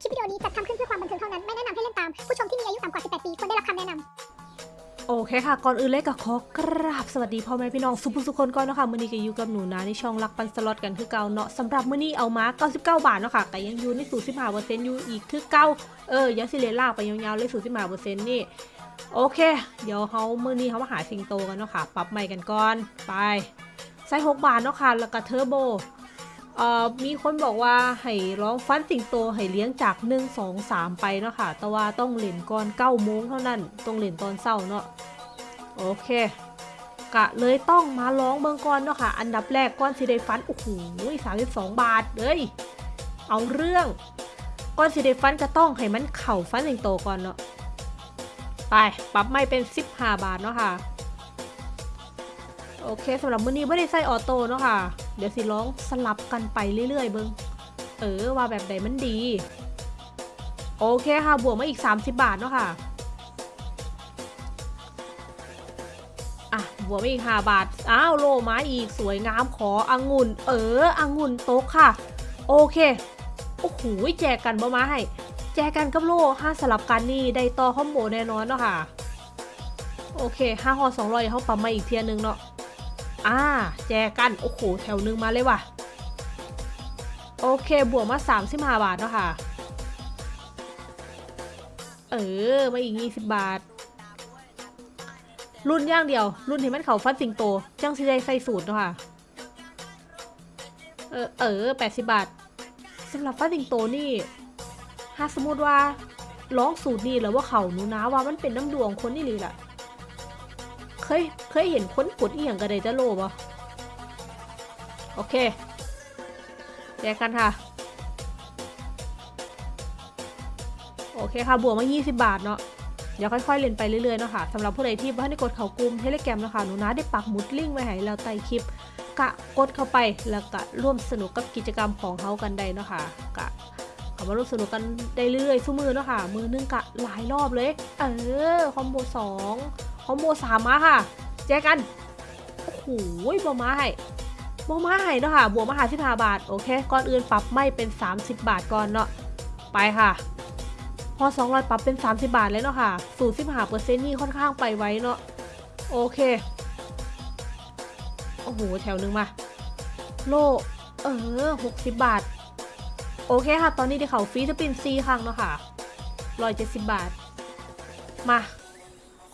คลิปวิดีโอนี้จัดทำขึ้นเพื่อความบันเทิงเท่านั้น ไม่แนะนำให้เล่นตาม ผู้ชมที่มีอายุต่ำกว่า 18 ปีควรได้รับคำแนะนำโอเคค่ะ ก่อนอื่นเลยก็ขอกราบสวัสดีพ่อแม่พี่น้องสุผู้สุคนก่อนเนาะค่ะมื้อนี้ก็อยู่กับหนูนะในช่องรักปันสล็อตกันคือเก่าเนาะสำหรับมื้อนี้เอามา99 บาทเนาะค่ะก็ยังอยู่ในสูตร15%อร์เซ็นต์อยู่อีกคือเก่าเออยังสิได้ลากไปยาวๆเลยสูตร15%นี่โอเค เดี๋ยวเฮามื้อนี้เฮามาหาสิงโตกันเนาะค่ะ ปรับใหม่กันก่อนไปใส่6บาทเนาะค่ะแล้วก็เทอร์โบ มีคนบอกว่าให้ร้องฟันสิงโตให้เลี้ยงจาก 1 2 3 ไปเนาะค่ะ แต่ว่าต้องเล่นก่อน9โมงเท่านั้น ต้องเล่นตอนเช้าเนาะ โอเค กะเลยต้องมาร้องเบิงก่อนเนาะค่ะ อันดับแรกก้อนสิได้ฟัน โอ้โหสามสิบสองบาทเลย เอาเรื่อง ก้อนสิได้ฟันก็ต้องให้มันเข่าฟันสิงโตก่อนเนาะ ไป ปรับไม่เป็น 15 บาทเนาะค่ะ โอเคสำหรับมื้อนี้ไม่ได้ใส่ออโต้เนาะค่ะ เดี๋ยวสิร้องสลับกันไปเรื่อยๆเบิงเออว่าแบบใดมันดี โอเคค่ะ บวกมาอีก 30 บาทเนาะค่ะ อะ บวกมาอีก 5 บาท อ้าว โลไม้อีกสวยงามขอองุ่น เออองุ่นโต๊ะค่ะ โอเค โอ้โหแจกกันบ่มาให้ แจกกันกับโลห้าสลับกันนี่ ได้ต่อคอมโบแน่นอนเนาะค่ะ โอเคห้าหอสองร้อยเขาปั๊มมาอีกเทียนึงเนาะ อ่า แจกกัน โอ้โห แถวหนึ่งมาเลยว่ะ โอเค บวกมา35บาทเนาะค่ะ เออ มาอีก20บาท รุ่นย่างเดียว รุ่นที่มันเขาฟันสิงโต จังสิได้ใส่สูตรเนาะค่ะ เออ เออ80บาทสำหรับฟันสิงโตนี่ ถ้าสมมติว่าร้องสูตรนี่แล้วว่าเขาหนูนะว่ามันเป็นน้ำดวงคนนี่เลยล่ะ เคยเคยเห็นคนกดอีหยังกระไดจะโลบ่โอเคแยกกันค่ะ โอเคค่ะ บวกมา 20 บาทเนาะเดี๋ยวค่อยๆ เล่นไปเรื่อยๆเนาะค่ะสำหรับผู้ใดที่ว่าได้กดเข่ากลุ่มเทเลแกรมนะคะหนูนะได้ปักหมุดลิงก์ไว้ให้แล้วใต้คลิปกะกดเข้าไปแล้วก็ร่วมสนุกกับกิจกรรมของเขากันได้เนาะค่ะกะเอามาร่วมสนุกกันได้เรื่อยๆสู้มือเนาะค่ะ มือนึงกะหลายรอบเลย เออ คอมโบสอง คอมโบสามมาค่ะ แจกกัน โอ้โหบอมาให้บอมาให้เนาะค่ะ บวกมาหาสิบห้าบาท โอเค ก่อนอื่นปรับไม่เป็น 30 บาทก่อนเนาะ ไปค่ะ พอ 200 ปรับเป็น 30 บาทเลยเนาะค่ะสูตร15เปอร์เซ็นต์นี่ค่อนข้างไปไว้เนาะ โอเค โอ้โห แถวหนึ่งมา โล เออ60บาท โอเคค่ะ ตอนนี้ได้เขาฟรีสปินซีครั้งเนาะค่ะ170บาท มา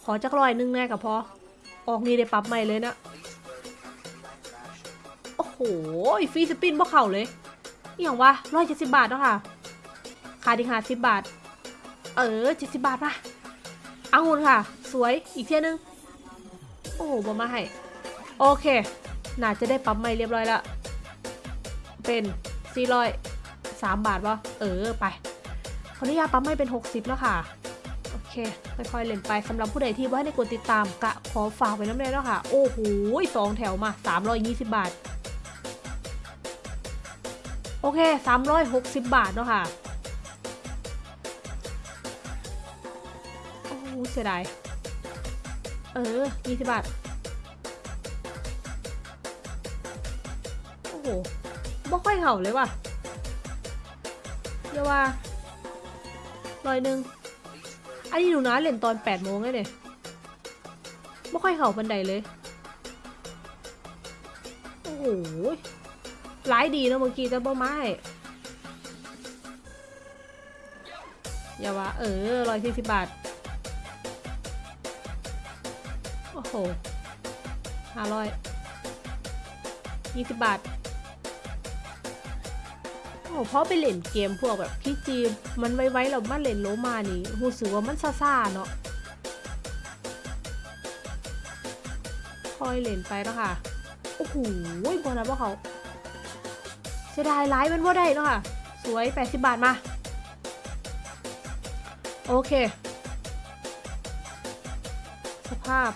ขอจักรอยหนึงแน่กับพอ ออกนี่ได้ปรับใหม่เลยนะ โอ้โหฟรีสปินบ่เข่าเลยอย่างวะ170บาทเนาะค่ะขาดอีก50บาท เออ70บาทป่ะอางุนค่ะ สวยอีกเที่ยนึง โอ้โหบ่มาให้ โอเค น่าจะได้ปรับใหม่เรียบร้อยล้วเป็น403บาทวะเออ ไปขออนุญาตปั๊มไม่เป็น 60 แล้วค่ะ คค่อยๆเล่นไปสำหรับผู้ใดที่ว่าได้กดติดตามกะขอฝากไว้น้ำเลยแล้วค่ะ โอ้โหสองแถวมา 320 บาท โอเค 360 บาทเนาะค่ะ โอ้โหเสียดาย เออ 20 บาท โอ้โหบ่ค่อยเห่าเลยว่ะเรียกว่าร้อยหนึ่ง อันนี้หนูนะเล่นตอน8โมงเลยเนี่ยบ่ค่อยเห่าบันไดเลย โอ้โหร้ายดีนะเมื่อกี้แต่บ่ไม้อย่าว่าเออร้อยสี่สิบบาท โอ้โหห้าร้อยยี่สิบบาท โอ้เพราะไปเล่นเกมพวกแบบพี่จีมมันไว้ๆเรามาเล่นโลมานี่รู้สึกว่ามันซ่าๆเนาะคอยเล่นไปแล้วค่ะ โอ้โหบอลนะพวกเขาเสียดายไลฟ์มันว่าได้เนาะค่ะ สวย 80 บาทมา โอเค สภาพ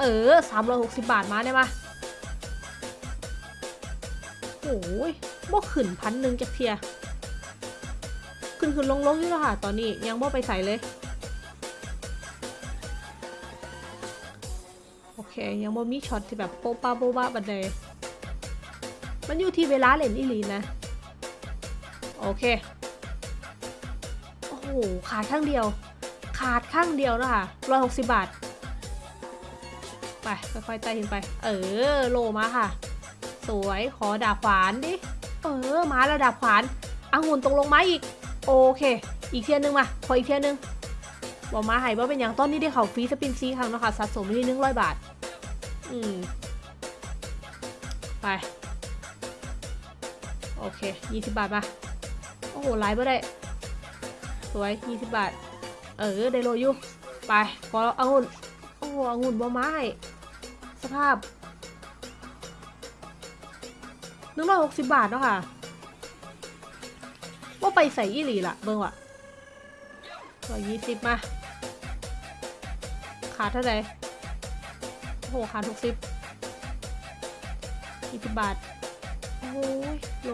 เออ 360 บาทมาได้มา โอ้ยบ่ขึ้นพันหนึ่งจากเทีย ขึ้นขึ้นลงลงอยู่แล้วค่ะ ตอนนี้ยังบ่ไปใส่เลย โอเค ยังบ่มีช็อตที่แบบโป๊ะป้าโป๊ะบ้าบันไดมันอยู่ที่เวลาเล่นอีหลีนะ โอเค โอ้โห ขาดข้างเดียว ขาดข้างเดียวนะคะร้อยหกสิบบาท ไป ค่อยๆไต่ขึ้นไป เออ โลมาค่ะ สวยขอดาบขวานดิ เออ มาแล้วดาบขวานองุ่นตรงลงไม้อีก โอเค อีกเทียนหนึงมาขออีกเทียนหนึงบอกมาให้ว่าเป็นอย่างต้นนี้ได้เขาฟรีสปินซีครั้งนะคะสะสมที่หนึ่งร้อยบาท อืม ไป โอเคยี่สิบบาทมา โอ้โหไลฟ์ไม่ได้ สวยยี่สิบบาท เออ ได้โลยู่ไป ขอเอางุ่นโอ้โหองุ่นบ่ไม้สภาพ หนึ่งร้อยหกสิบบาทเนาะค่ะ ว่าไปใส่ยี่หลีละเบิ่งว่ะร้อยยี่สิบมา ขาดเท่าไหร่โอ้โหขาดหกสิบยี่สิบบาท โอ้ยโล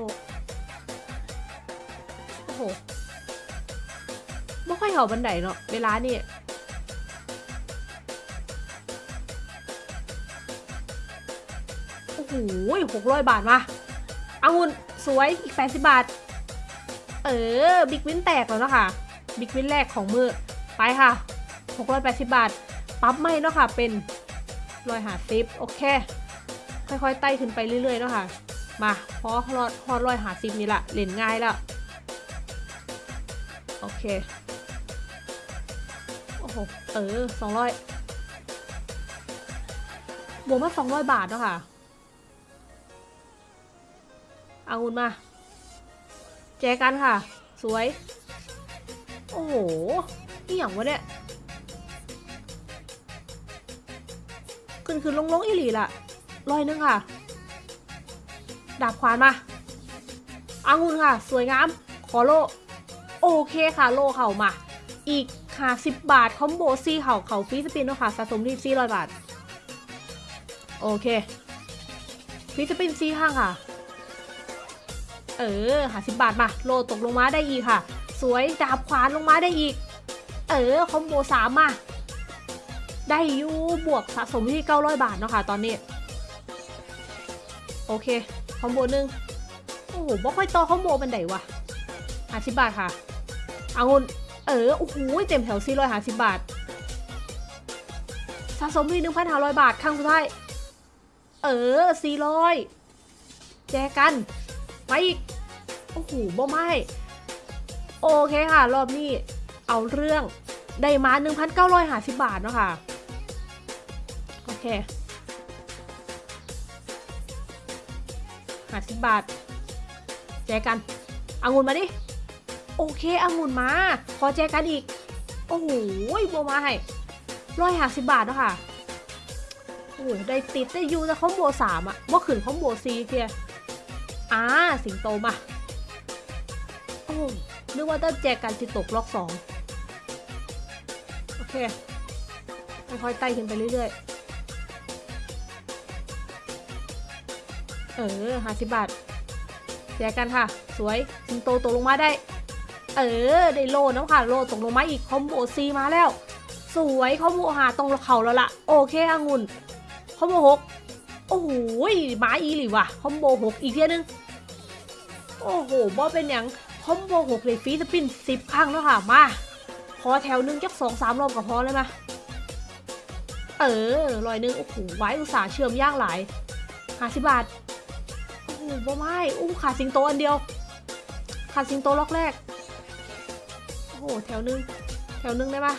โอ้โหไม่ค่อยเหาบันไดเนาะเวลานี่โอ้โหหกร้อยบาทมา เอางุนสวยอีกแปดสิบบาท เออบิ๊กวินแตกแล้วเนาะค่ะบิ๊กวินแรกของมือไปค่ะหกร้อยแปดสิบบาท ปั๊บไม่เนาะค่ะ เป็นรอยหาซิปโอเค ค่อยๆไต่ขึ้นไปเรื่อยๆเนาะค่ะ มาพอรอดพอร้อยหาซิปนี่ละเล่นง่ายแล้วโอเค โอ้โห เออสองร้อยบวกมาสองร้อยบาทเนาะค่ะ เอางุนมา แจกันค่ะ สวย โอ้โหนี่อย่างวะเนี่ย ขึ้นขึ้นลงลงอีหลีละร้อยนึงค่ะ ดาบขวานมาอางุนค่ะ สวยงาม ขอโล โอเคค่ะ โลเข่ามา อีกค่ะสิบบาท combo สี่เข้าเข้า free spin เนาะค่ะ สะสมที่สี่ร้อยบาท โอเค free spin สี่ครั้งค่ะ เออหาสิบบาทมา โล่ตกลงมาได้อีกค่ะ สวยดาบขวานลงมาได้อีก เออ combo สามมาได้อยู่บวกสะสมที่900บาทเนาะค่ะตอนนี้ โอเค combo หนึ่งโอ้โหบ่ค่อยต่อ combo ปานได๋วะหาสิบบาทค่ะเอางุนเออโอ้โหเต็มแถวสี่ร้อยหาสิบบาทสะสมที่หนึ่งพันห้าร้อยบาทครั้งสุดท้ายเออสี่ร้อยแจกัน มาอีก โอ้โหบ่ไม่โอเคค่ะ รอบนี้เอาเรื่องได้มา 1,950 บาทเนาะค่ะ โอเคหาสิบบาท แจกันอางุนมาดิ โอเคอางุนมา ขอแจกันอีก โอ้โหโบมาให้ร้อยหาสิบบาทเนาะค่ะ โอ้โหได้ติดได้ยูแต่คอมโบสามอะว่าขืนคอมโบซีเทีย อ่าสิงโตมา โอ้นึกว่าจะแจกันติดตกล็อกสองโอเคค่อยๆไต่ขึ้นไปเรื่อยๆ เออห้าสิบบาทแจกกันค่ะ สวย สิงโตตกลงมาได้ เออ ได้โล่นำค่ะ โล่ตกลงมาอีก combo สี่มาแล้ว สวย combo ห้าตรงเข้าแล้วล่ะ โอเคองุ่น combo หกโอ้โหมาอีหลีว่ะ combo หกอีกเทื่อนึง โอ้โหบ่เป็นหยัง combo หกเลย free spin สิบครั้งแล้วค่ะ มาขอแถวหนึ่งจักสองสามรอบก็พอเลยมาเออรอยหนึ่งโอ้โหไว้อุตสาห์เชื่อมย่างหลายห้าสิบบาทโอ้โหบ่ไม่อู้ขาดสิงโตอันเดียว ขาดสิงโตล็อกแรก โอ้โหแถวหนึ่งแถวหนึ่งได้ปะ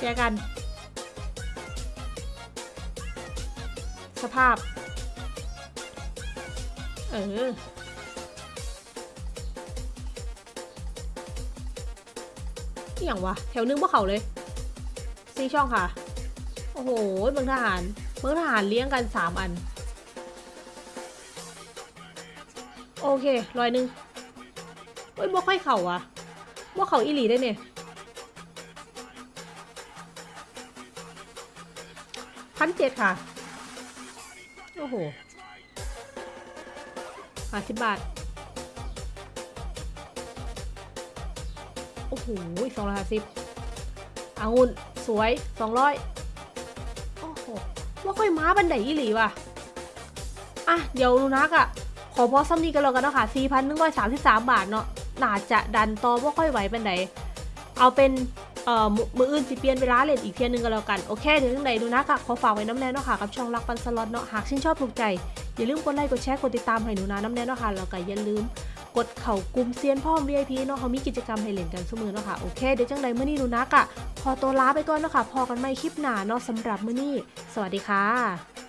แจกัน สภาพ เออ อย่างวะ แถวนึงพวกเขาเลยซีช่องค่ะ โอ้โหเมืองทหารเมืองทหารเลี้ยงกันสามอัน โอเคร้อยหนึ่งเฮ้ยบ่ค่อยเข่าอะบ่เข่าอีหลีได้เนี่ยพันเจ็ดค่ะ โอ้โหห้าสิบบาท โอ้โหสองร้อยห้าสิบอางุ่นสวยสองร้อยโอ้โหว่าค่อยม้าบันไดอีหลีว่ะ อะ เดี๋ยวลูนักอะขขอพอซ้ำนี้กันแล้วกันเนาะค่ะ4,133บาทเนาะน่าจะดันต่อบ่าค่อยไหวปานใดเอาเป็นเอ่อมืออื่นสิเปลี่ยนเวลาเลนอีกเทียหนึงก็แล้วกัน โอเคเดี๋ยวจังใดดูนะค่ะ ขอฝากไว้น้ำแน่เนาะค่ะ กับช่องรักปันสล็อตเนาะ หากชื่นชอบถูกใจ อย่าลืมกดไลค์กดแชร์กดติดตามให้หนูนาน้ำแน่นนะคะแล้วก็อย่าลืมกดเข่ากลุ่มเซียนพ่อม VIP เนาะเขามีกิจกรรมให้เล่นกันเสมอเนาะค่ะโอเคเดี๋ยวจังใดเมื่อนี้หนูนักอะพอตัวลาไปก่อนเนาะค่ะพอกันไม่คลิปหนาเนาะสำหรับเมื่อนี้ สวัสดีค่ะ